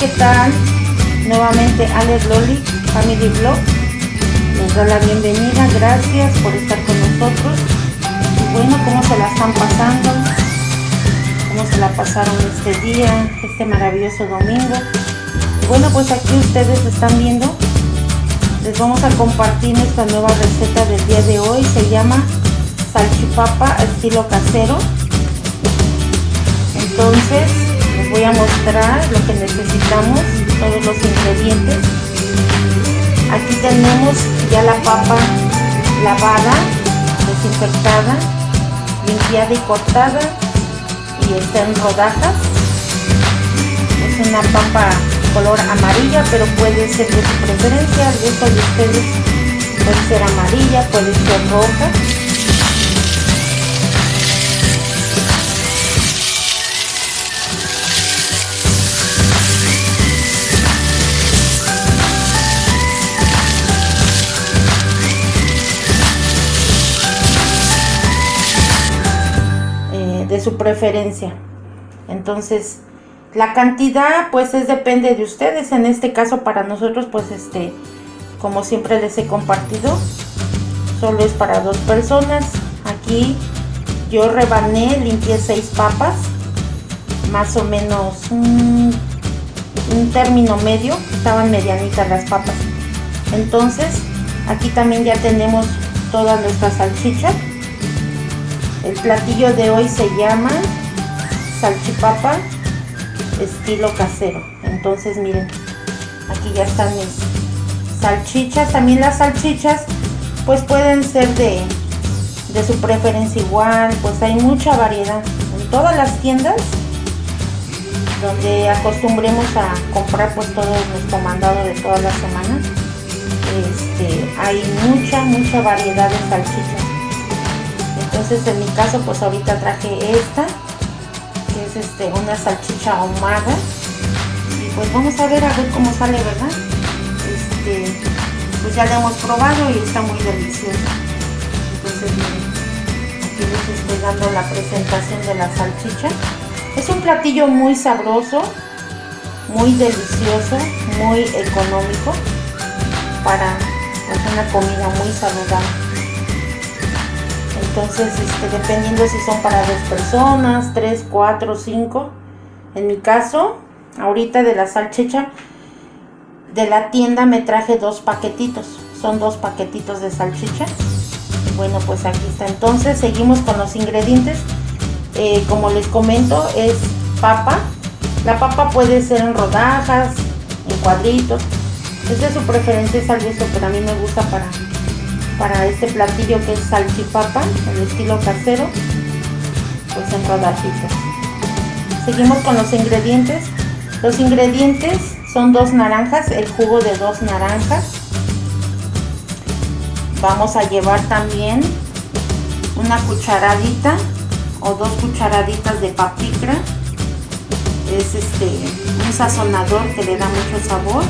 ¿qué tal? Nuevamente Alex Loli, Family Vlog. Les doy la bienvenida, gracias por estar con nosotros. Bueno, ¿cómo se la están pasando? ¿Cómo se la pasaron este día, este maravilloso domingo? Bueno, pues aquí ustedes están viendo. Les vamos a compartir nuestra nueva receta del día de hoy. Se llama salchipapa estilo casero. Entonces, voy a mostrar lo que necesitamos, todos los ingredientes. Aquí tenemos ya la papa lavada, desinfectada, limpiada y cortada y está en rodajas. Es una papa color amarilla, pero puede ser de su preferencia, el gusto de ustedes puede ser amarilla, puede ser roja su preferencia. Entonces, la cantidad pues es depende de ustedes. En este caso para nosotros pues este, como siempre les he compartido, solo es para dos personas. Aquí yo rebané, limpié seis papas, más o menos un, un término medio, estaban medianitas las papas. Entonces, aquí también ya tenemos toda nuestra salchicha el platillo de hoy se llama salchipapa estilo casero. Entonces miren, aquí ya están mis salchichas. También las salchichas pues pueden ser de, de su preferencia igual. Pues hay mucha variedad. En todas las tiendas donde acostumbremos a comprar pues todo nuestro mandado de toda la semana. Este, hay mucha, mucha variedad de salchichas entonces en mi caso pues ahorita traje esta que es este una salchicha ahumada. Y pues vamos a ver a ver cómo sale verdad este pues ya la hemos probado y está muy deliciosa. Entonces aquí les estoy dando la presentación de la salchicha. Es un platillo muy sabroso muy delicioso muy económico para pues, una comida muy saludable entonces este, dependiendo si son para dos personas, tres, cuatro, cinco. En mi caso, ahorita de la salchicha de la tienda me traje dos paquetitos. Son dos paquetitos de salchicha. Bueno, pues aquí está. Entonces seguimos con los ingredientes. Eh, como les comento, es papa. La papa puede ser en rodajas, en cuadritos. Es de su preferencia, es algo pero a mí me gusta para para este platillo que es salchipapa, el estilo casero, pues en rodajitas. Seguimos con los ingredientes. Los ingredientes son dos naranjas, el jugo de dos naranjas. Vamos a llevar también una cucharadita o dos cucharaditas de papicra. Es este un sazonador que le da mucho sabor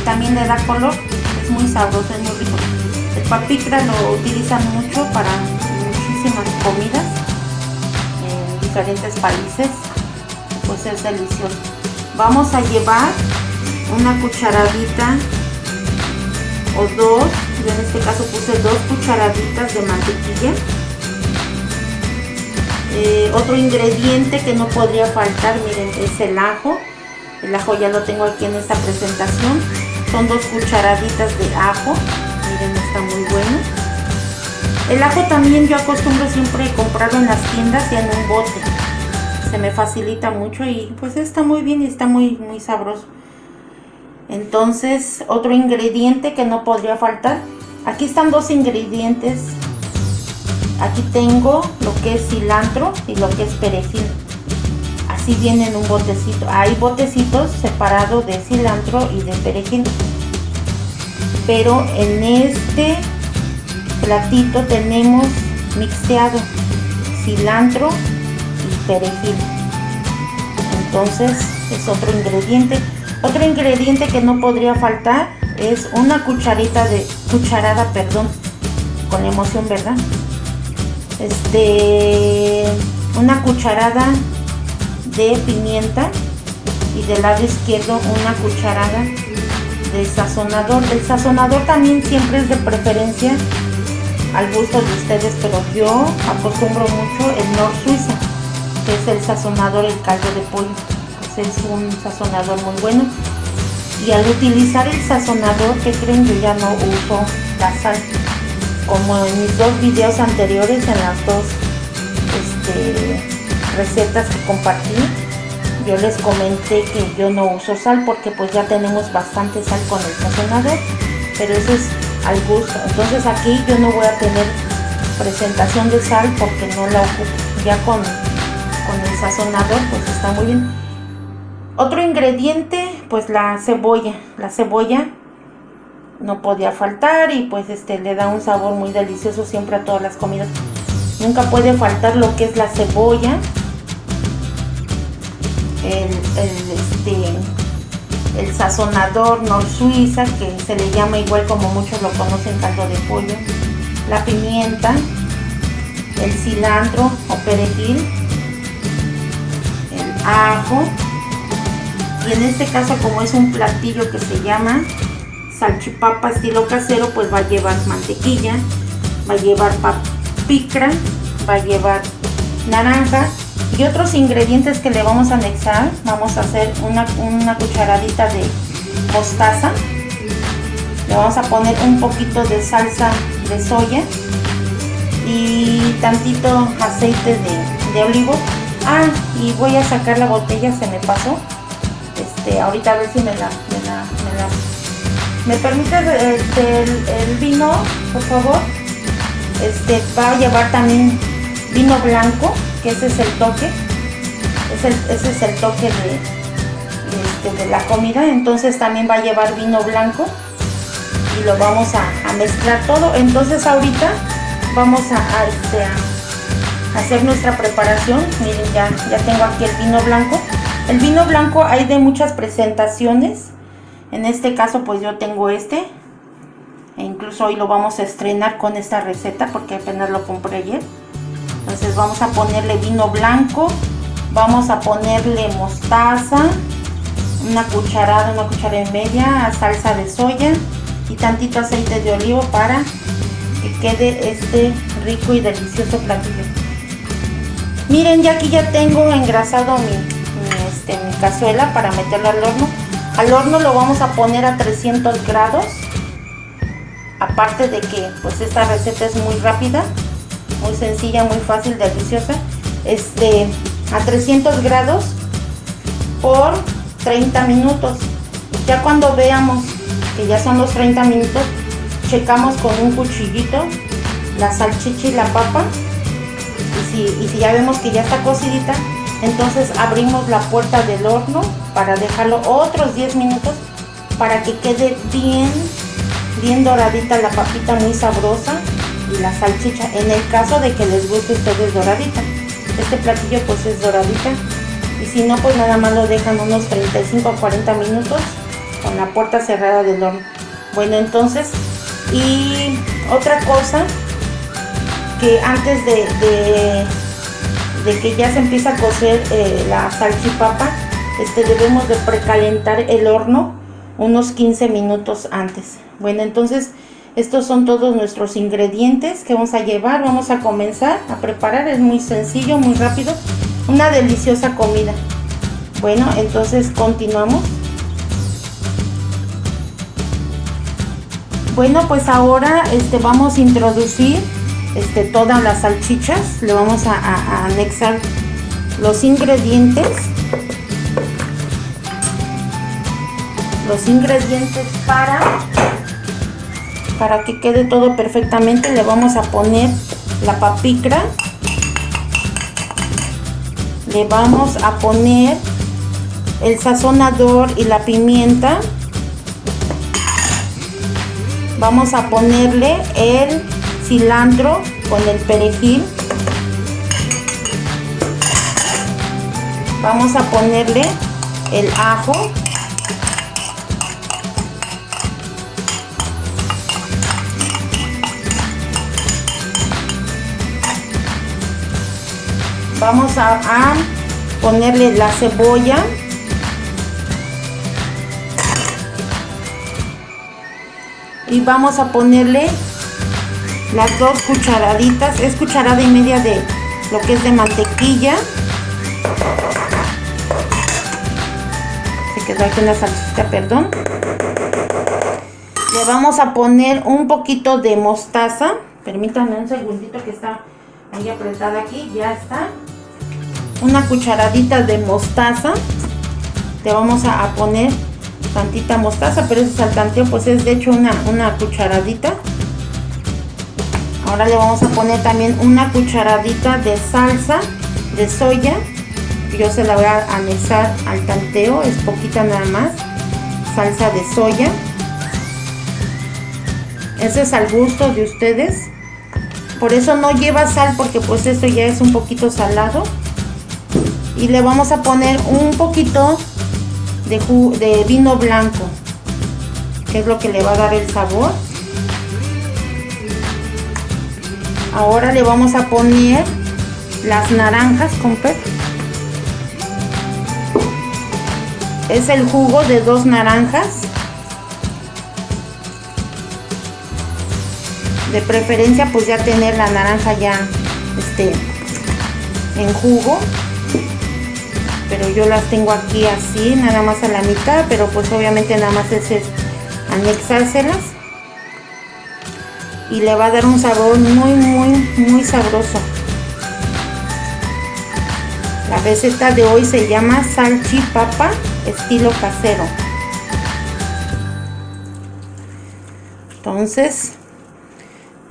y también le da color. Es muy sabroso, es muy rico. El papicra lo utilizan mucho para muchísimas comidas en diferentes países, pues es delicioso. Vamos a llevar una cucharadita o dos, yo en este caso puse dos cucharaditas de mantequilla. Eh, otro ingrediente que no podría faltar, miren, es el ajo. El ajo ya lo tengo aquí en esta presentación. Son dos cucharaditas de ajo muy bueno. El ajo también yo acostumbro siempre comprarlo en las tiendas y en un bote. Se me facilita mucho y pues está muy bien y está muy muy sabroso. Entonces otro ingrediente que no podría faltar. Aquí están dos ingredientes. Aquí tengo lo que es cilantro y lo que es perejil. Así viene en un botecito. Hay botecitos separados de cilantro y de perejil pero en este platito tenemos mixteado cilantro y perejil. Entonces es otro ingrediente. Otro ingrediente que no podría faltar es una cucharita de cucharada perdón con emoción verdad este una cucharada de pimienta y del lado izquierdo una cucharada de sazonador. El sazonador también siempre es de preferencia al gusto de ustedes, pero yo acostumbro mucho el Nor Suiza, que es el sazonador, el caldo de pollo. Pues es un sazonador muy bueno. Y al utilizar el sazonador, que creen? Yo ya no uso la sal. Como en mis dos videos anteriores, en las dos este, recetas que compartí, yo les comenté que yo no uso sal porque pues ya tenemos bastante sal con el sazonador pero eso es al gusto. Entonces aquí yo no voy a tener presentación de sal porque no la ocupo. Ya con, con el sazonador pues está muy bien. Otro ingrediente pues la cebolla. La cebolla no podía faltar y pues este le da un sabor muy delicioso siempre a todas las comidas. Nunca puede faltar lo que es la cebolla el, este, el sazonador Nor Suiza, que se le llama igual como muchos lo conocen, caldo de pollo, la pimienta, el cilantro o perejil, el ajo, y en este caso como es un platillo que se llama salchipapa estilo casero, pues va a llevar mantequilla, va a llevar papicra, va a llevar naranja y otros ingredientes que le vamos a anexar vamos a hacer una, cucharadita de mostaza. Le vamos a poner un poquito de salsa de soya y tantito aceite de, olivo. Ah y voy a sacar la botella se me pasó. Este ahorita a ver si me la me, permite este, el, vino por favor este va a llevar también vino blanco que ese es el toque, ese, es el toque este, de, la comida, entonces también va a llevar vino blanco y lo vamos a, mezclar todo, entonces ahorita vamos este, a, hacer nuestra preparación, miren ya, ya tengo aquí el vino blanco, el vino blanco hay de muchas presentaciones, en este caso pues yo tengo este, e incluso hoy lo vamos a estrenar con esta receta porque apenas lo compré ayer entonces vamos a ponerle vino blanco vamos a ponerle mostaza una cucharada una cucharada y media salsa de soya y tantito aceite de olivo para que quede este rico y delicioso platillo. Miren ya aquí ya tengo engrasado mi, este, mi cazuela para meterlo al horno. Al horno lo vamos a poner a 300 grados aparte de que pues esta receta es muy rápida muy sencilla, muy fácil, deliciosa. Este, a 300 grados por 30 minutos. Ya cuando veamos que ya son los 30 minutos, checamos con un cuchillito la salchicha y la papa. Y si, y si ya vemos que ya está cocidita, entonces abrimos la puerta del horno para dejarlo otros 10 minutos para que quede bien, bien doradita la papita, muy sabrosa la salchicha en el caso de que les guste a ustedes doradita. Este platillo pues es doradita. Y si no pues nada más lo dejan unos 35 o 40 minutos con la puerta cerrada del horno. Bueno entonces y otra cosa que antes de, de, que ya se empieza a cocer eh, la salchipapa este debemos de precalentar el horno unos 15 minutos antes. Bueno entonces estos son todos nuestros ingredientes que vamos a llevar. Vamos a comenzar a preparar. Es muy sencillo, muy rápido. Una deliciosa comida. Bueno, entonces continuamos. Bueno, pues ahora este, vamos a introducir este, todas las salchichas. Le vamos a anexar los ingredientes. Los ingredientes para para que quede todo perfectamente le vamos a poner la papicra. Le vamos a poner el sazonador y la pimienta. Vamos a ponerle el cilantro con el perejil. Vamos a ponerle el ajo vamos a, ponerle la cebolla. Y vamos a ponerle las dos cucharaditas. Es cucharada y media de lo que es de mantequilla. Se quedó aquí una salsita perdón. Le vamos a poner un poquito de mostaza. Permítanme un segundito que está ahí apretada aquí ya está. Una cucharadita de mostaza. Le vamos a, poner tantita mostaza pero ese saltanteo pues es de hecho una, una cucharadita. Ahora le vamos a poner también una cucharadita de salsa de soya. Yo se la voy a anexar al tanteo es poquita nada más. Salsa de soya. Ese es al gusto de ustedes por eso no lleva sal porque pues esto ya es un poquito salado. Y le vamos a poner un poquito de, vino blanco que es lo que le va a dar el sabor. Ahora le vamos a poner las naranjas con es el jugo de dos naranjas de preferencia pues ya tener la naranja ya este en jugo. Pero yo las tengo aquí así nada más a la mitad pero pues obviamente nada más es, anexárselas. Y le va a dar un sabor muy muy muy sabroso. La receta de hoy se llama salchipapa estilo casero. Entonces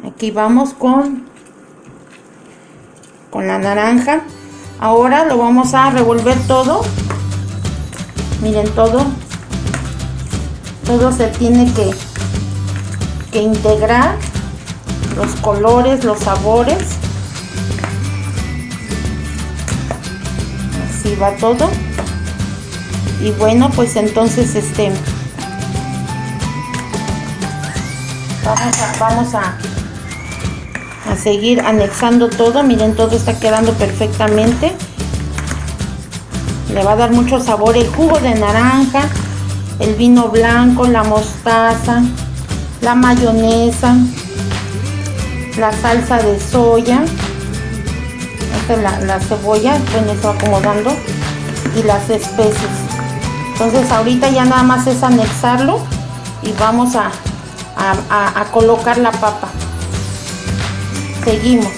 aquí vamos con con la naranja ahora lo vamos a revolver todo miren todo todo se tiene que que integrar los colores, los sabores. Así va todo. Y bueno, pues entonces este vamos a, vamos a, a seguir anexando todo. Miren, todo está quedando perfectamente. Le va a dar mucho sabor el jugo de naranja, el vino blanco, la mostaza, la mayonesa, la salsa de soya esta es la, cebolla bueno está acomodando y las especies entonces ahorita ya nada más es anexarlo y vamos a, a, colocar la papa seguimos.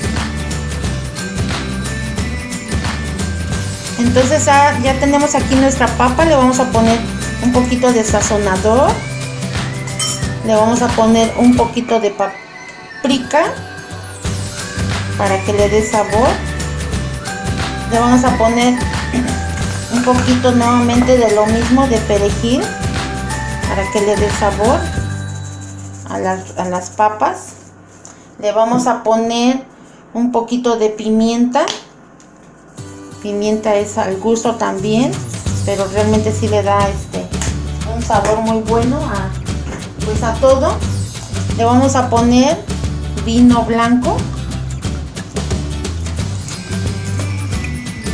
Entonces ya, ya tenemos aquí nuestra papa le vamos a poner un poquito de sazonador le vamos a poner un poquito de papa para que le dé sabor le vamos a poner un poquito nuevamente de lo mismo de perejil para que le dé sabor a las, a las papas le vamos a poner un poquito de pimienta. Pimienta es al gusto también pero realmente sí le da este un sabor muy bueno a pues a todo. Le vamos a poner vino blanco.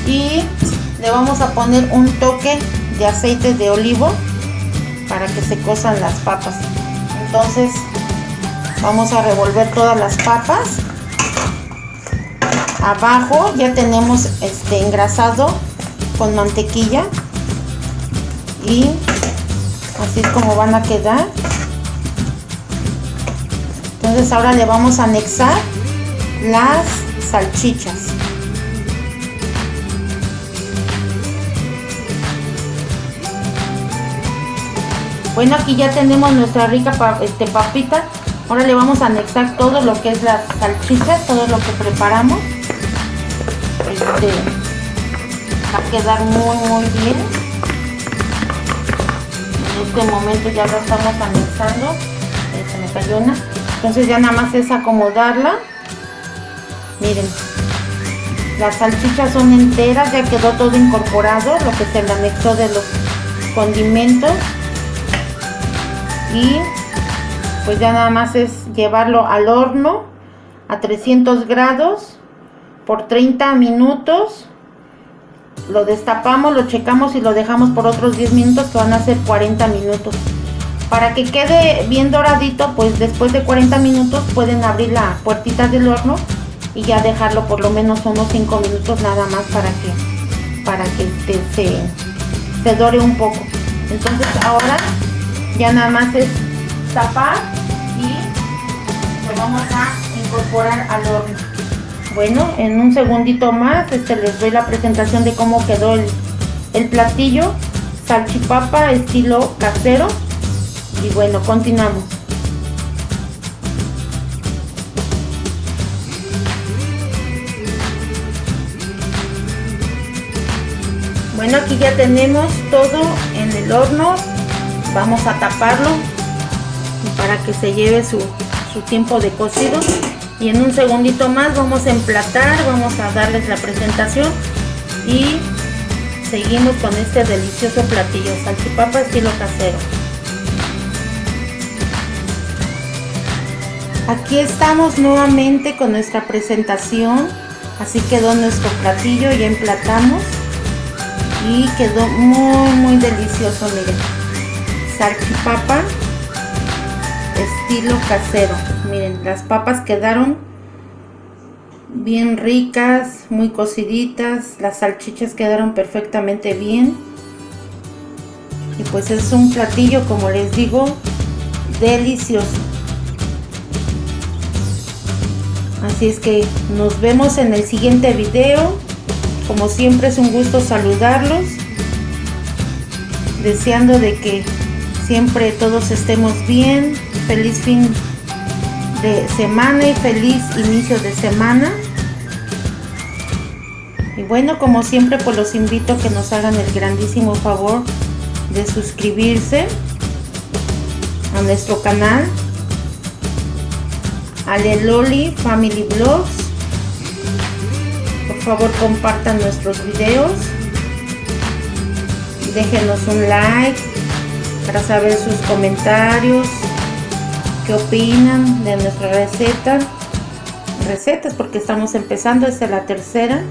Y le vamos a poner un toque de aceite de olivo para que se cosan las papas. Entonces vamos a revolver todas las papas. Abajo ya tenemos este engrasado con mantequilla. Y así es como van a quedar. Entonces ahora le vamos a anexar las salchichas. Bueno aquí ya tenemos nuestra rica este, papita ahora le vamos a anexar todo lo que es las salchichas todo lo que preparamos. Este, va a quedar muy muy bien. En este momento ya lo estamos anexando. Se me cayó una. Entonces ya nada más es acomodarla. Miren las salchichas son enteras ya quedó todo incorporado lo que se le anexó de los condimentos. Y pues ya nada más es llevarlo al horno a 300 grados por 30 minutos lo destapamos, lo checamos y lo dejamos por otros 10 minutos que van a ser 40 minutos Para que quede bien doradito, pues después de 40 minutos pueden abrir la puertita del horno y ya dejarlo por lo menos unos 5 minutos nada más para que para que este, se, se dore un poco. Entonces ahora ya nada más es tapar vamos a incorporar al horno. Bueno, en un segundito más este, les doy la presentación de cómo quedó el, el platillo salchipapa estilo casero y bueno continuamos bueno aquí ya tenemos todo en el horno vamos a taparlo para que se lleve su, tiempo de cocido. Y en un segundito más vamos a emplatar vamos a darles la presentación. Y seguimos con este delicioso platillo salchipapa estilo casero. Aquí estamos nuevamente con nuestra presentación. Así quedó nuestro platillo ya emplatamos. Y quedó muy muy delicioso miren. Salchipapa estilo casero miren las papas quedaron bien ricas, muy cociditas, las salchichas quedaron perfectamente bien. Y pues es un platillo, como les digo, delicioso. Así es que nos vemos en el siguiente video. Como siempre es un gusto saludarlos. Deseando de que siempre todos estemos bien. Feliz fin de semana y feliz inicio de semana. Y bueno, como siempre, pues los invito a que nos hagan el grandísimo favor de suscribirse a nuestro canal Aleloli Family Vlogs. Por favor, compartan nuestros videos. Déjenos un like para saber sus comentarios qué opinan de nuestra receta. Recetas porque estamos empezando esta es la tercera.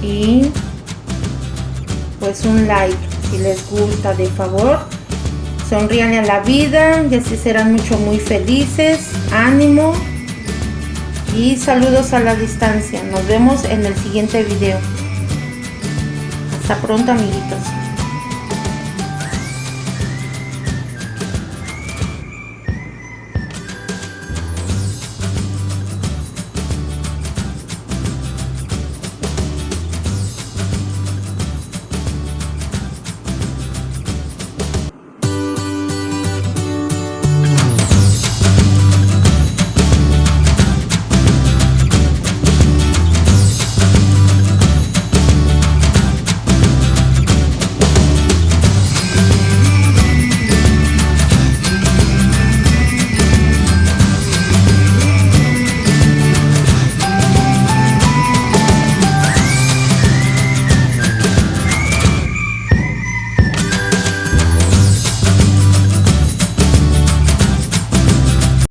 Y pues un like si les gusta de favor. Sonrían a la vida y así serán mucho muy felices. Ánimo. Y saludos a la distancia. Nos vemos en el siguiente video. Hasta pronto amiguitos